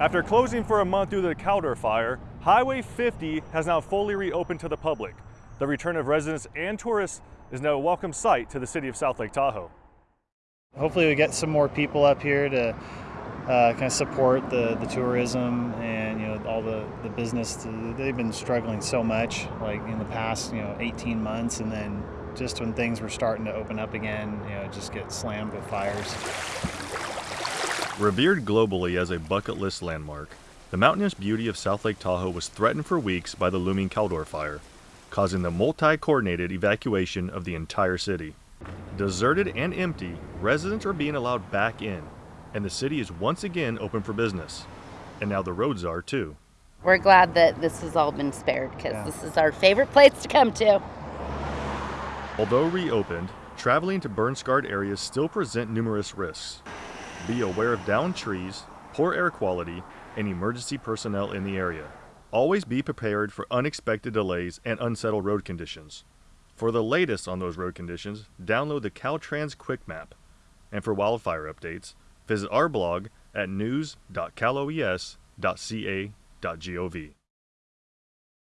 After closing for a month due to the Caldor fire, Highway 50 has now fully reopened to the public. The return of residents and tourists is now a welcome sight to the city of South Lake Tahoe. Hopefully we get some more people up here to uh, kind of support the, the tourism and you know all the, the business. They've been struggling so much like in the past you know 18 months and then just when things were starting to open up again, you know, just get slammed with fires. Revered globally as a bucket list landmark, the mountainous beauty of South Lake Tahoe was threatened for weeks by the looming Caldor fire, causing the multi-coordinated evacuation of the entire city. Deserted and empty, residents are being allowed back in, and the city is once again open for business. And now the roads are too. We're glad that this has all been spared because Yeah. this is our favorite place to come to. Although reopened, traveling to burn-scarred areas still present numerous risks. Be aware of downed trees, poor air quality, and emergency personnel in the area. Always be prepared for unexpected delays and unsettled road conditions. For the latest on those road conditions, download the Caltrans Quick Map. And for wildfire updates, visit our blog at news.caloes.ca.gov.